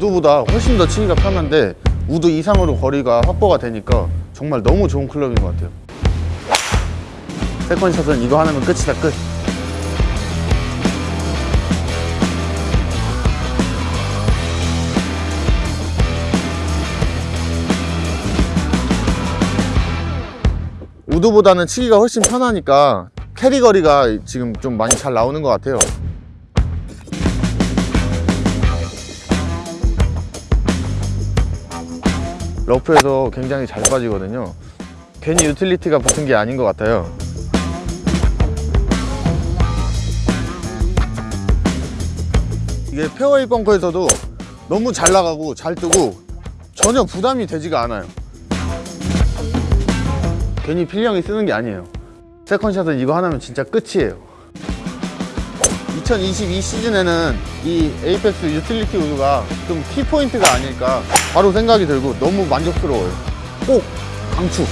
우드보다 훨씬 더 치기가 편한데 우드 이상으로 거리가 확보가 되니까 정말 너무 좋은 클럽인 것 같아요. second shot은 이거 하나면 끝이다 끝. 우드보다는 치기가 훨씬 편하니까 carry 거리가 지금 좀 많이 잘 나오는 것 같아요 러프에서 굉장히 잘 빠지거든요. 괜히 유틸리티가 붙은 게 아닌 것 같아요. 이게 페어웨이 벙커에서도 너무 잘 나가고 잘 뜨고 전혀 부담이 되지가 않아요. 괜히 필 형이 쓰는 게 아니에요. second shot은 이거 하나면 진짜 끝이에요 2022 시즌에는 이 Apex 유틸리티 우드가 좀 키포인트가 아닐까 바로 생각이 들고 너무 만족스러워요. 꼭 강추